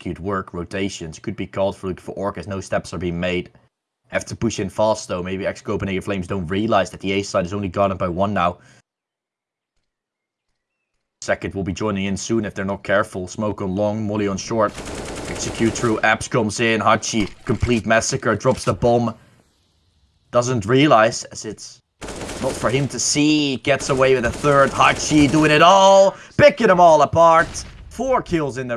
execute work rotations. Could be called for Looking for orcas, No steps are being made. Have to push in fast though. Maybe ex Copenhagen Flames don't realize that the A side is only guarded by one now. Second will be joining in soon if they're not careful. Smoke on long, Molly on short. Execute through. Apps comes in. Hachi, complete massacre, drops the bomb. Doesn't realize as it's not for him to see. Gets away with a third. Hachi doing it all. Picking them all apart. Four kills in the